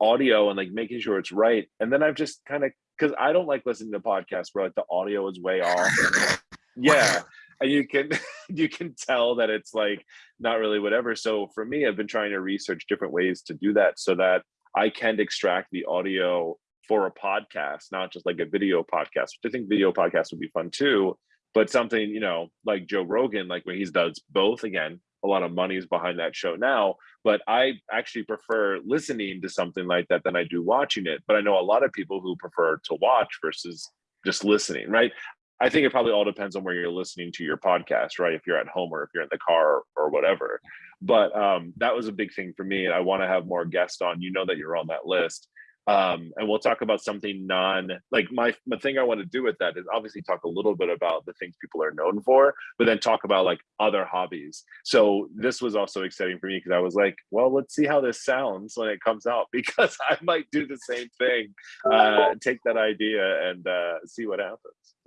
audio and like making sure it's right and then i've just kind of because i don't like listening to podcasts where like the audio is way off. Yeah and you can you can tell that it's like not really whatever. So for me i've been trying to research different ways to do that so that i can extract the audio for a podcast not just like a video podcast which i think video podcast would be fun too but something you know like joe rogan like when he does both again a lot of money is behind that show now but i actually prefer listening to something like that than i do watching it but i know a lot of people who prefer to watch versus just listening right I think it probably all depends on where you're listening to your podcast, right? If you're at home or if you're in the car or, or whatever. But um, that was a big thing for me. And I want to have more guests on. You know that you're on that list. Um, and we'll talk about something non like my the thing I want to do with that is obviously talk a little bit about the things people are known for, but then talk about like other hobbies. So this was also exciting for me because I was like, well, let's see how this sounds when it comes out because I might do the same thing, uh, take that idea and uh, see what happens.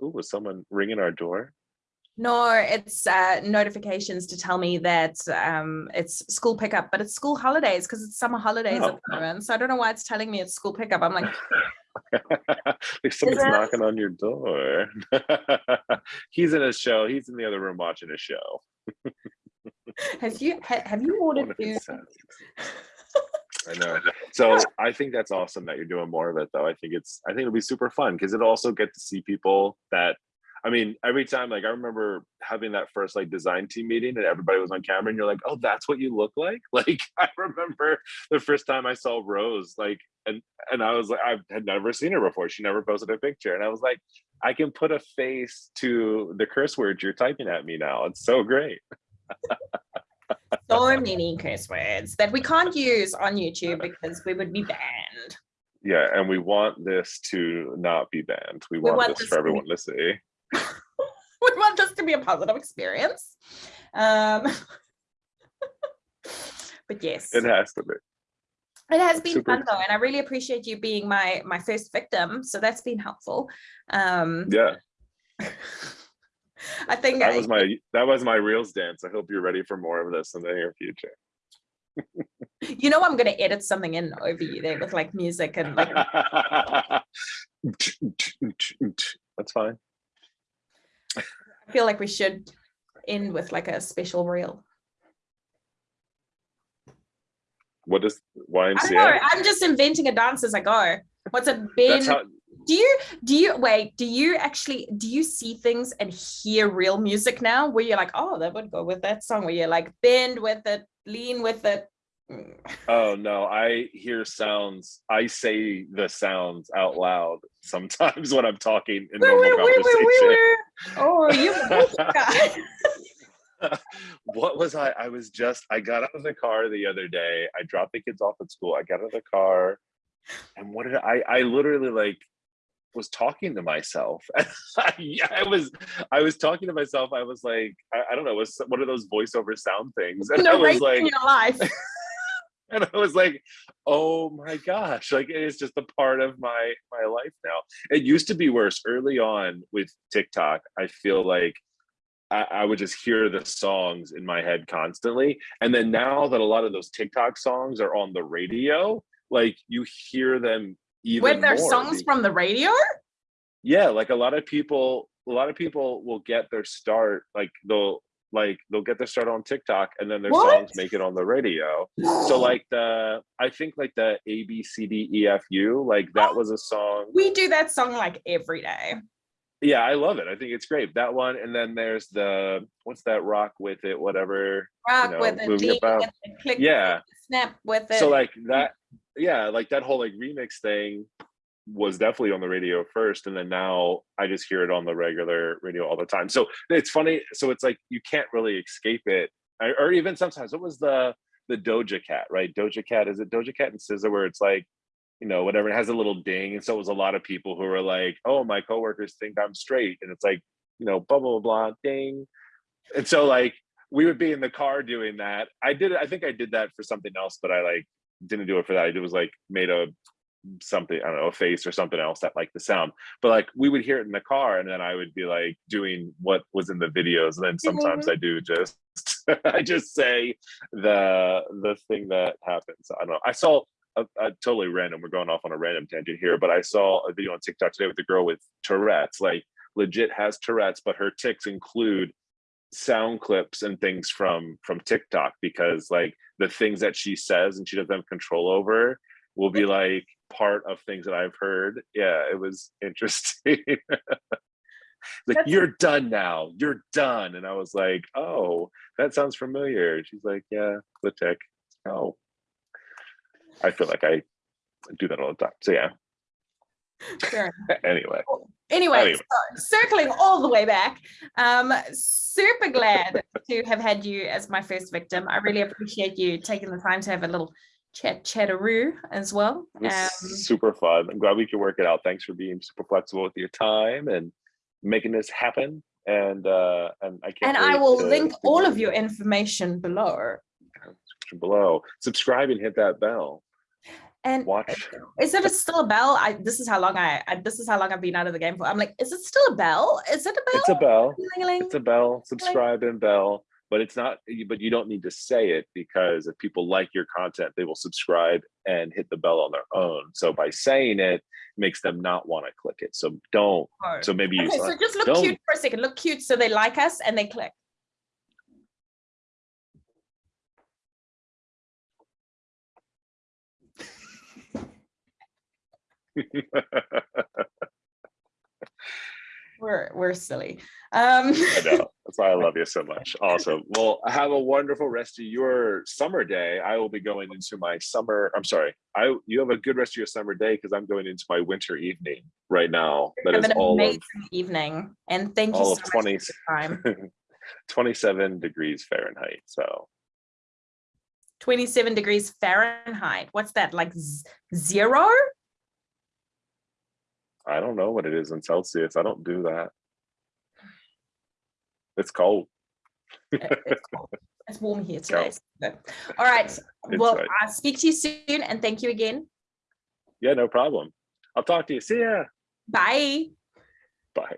Ooh, was someone ringing our door? No, it's uh, notifications to tell me that um, it's school pickup, but it's school holidays because it's summer holidays oh. at the moment. So I don't know why it's telling me it's school pickup. I'm like, like someone's knocking on your door. He's in a show. He's in the other room watching a show. have you have you ordered food? I know. So I think that's awesome that you're doing more of it though. I think it's I think it'll be super fun because it'll also get to see people that I mean, every time, like I remember having that first like design team meeting and everybody was on camera and you're like, oh, that's what you look like. Like I remember the first time I saw Rose, like, and and I was like, I had never seen her before. She never posted a picture. And I was like, I can put a face to the curse words you're typing at me now. It's so great. so many curse words that we can't use on YouTube because we would be banned. yeah, and we want this to not be banned. We, We want, want this this for everyone to see. we want this to be a positive experience. Um, but yes, It has to be. it has been super fun though, and I really appreciate you being my my first victim. So that's been helpful. Um, Yeah, I think that I- was my that was my reels dance. I hope you're ready for more of this in the near future. you know I'm gonna edit something in over you there with like music and like That's fine. I feel like we should end with like a special reel. What is why I. YMCA? I'm just inventing a dance as I go. What's a bend? How do you do you wait? Do you actually do you see things and hear real music now? Where you're like, oh, that would go with that song. Where you're like, bend with it, lean with it. Oh no, I hear sounds. I say the sounds out loud sometimes when I'm talking in Woo, normal woo, conversation. woo. Oh, you what was I? I was just, I got out of the car the other day. I dropped the kids off at school. I got out of the car and what did I, I literally like was talking to myself. I, I was, I was talking to myself. I was like, I, I don't know, it was one of those voiceover sound things. And I was Narrating like, your life. and I was like, oh my gosh, like it is just a part of my my life now. It used to be worse early on with TikTok. I feel like I, I would just hear the songs in my head constantly. And then now that a lot of those TikTok songs are on the radio, like you hear them even With their more songs from the radio? yeah like a lot of people a lot of people will get their start like they'll like they'll get their start on tiktok and then their What? songs make it on the radio so like the i think like the a b c d e f u like that oh, was a song We do that song like every day. yeah i love it i think it's great that one and then there's the what's that rock with it whatever Rock know, with it, with it, click, yeah snap with it. so like that yeah like that whole like remix thing was definitely on the radio first and then now i just hear it on the regular radio all the time. So it's funny so it's like you can't really escape it or even sometimes what was the the doja cat right? Doja cat is it doja cat and SZA where it's like you know whatever it has a little ding and so it was a lot of people who were like oh my coworkers think i'm straight and it's like you know blah blah blah ding. And so like we would be in the car doing that. I did i think i did that for something else but i like didn't do it for that. I did was like made a something, I don't know, a face or something else that liked the sound. But like we would hear it in the car and then I would be like doing what was in the videos. And then sometimes mm-hmm. I do just I just say the the thing that happens. I don't know. I saw a, a totally random, we're going off on a random tangent here, but I saw a video on TikTok today with a girl with Tourette's, like legit has Tourette's, but her ticks include sound clips and things from from TikTok because like the things that she says and she doesn't have control over will be mm-hmm. like part of things that I've heard. Yeah, it was interesting. like That's- you're done now. You're done. And I was like, oh, that sounds familiar. She's like, yeah, the tick. Oh. I feel like I do that all the time. So yeah. Anyway. Anyway, Anyway. so circling all the way back, um, super glad to have had you as my first victim. I really appreciate you taking the time to have a little chat chatteroo as well. Um, super fun. I'm glad we could work it out. Thanks for being super flexible with your time and making this happen. And uh and I can't and I will to link see all of your information below. below. Subscribe and hit that bell. And Watch. is it still a bell? I this is how long I, I this is how long I've been out of the game for. I'm like, is it still a bell? Is it a bell? It's a bell. Ding-a-ling. It's a bell. Subscribe and bell. But it's not. But you don't need to say it because if people like your content, they will subscribe and hit the bell on their own. So by saying it makes them not want to click it. So don't. Oh. So maybe you. Okay, so just look don't- cute for a second. Look cute so they like us and they click. We're we're silly. Um I know. That's why I love you so much. Awesome. Well, have a wonderful rest of your summer day. I will be going into my summer. I'm sorry. I you have a good rest of your summer day because I'm going into my winter evening right now. That have is an all amazing of evening and thank you so of much 20 for your time. 27 degrees Fahrenheit. So 27 degrees Fahrenheit. What's that like zero? I don't know what it is in Celsius. I don't do that. It's cold. Uh, It's cold. It's warm here today. so- All right. Well, right. I'll speak to you soon and thank you again. Yeah, no problem. I'll talk to you. See ya. Bye. Bye.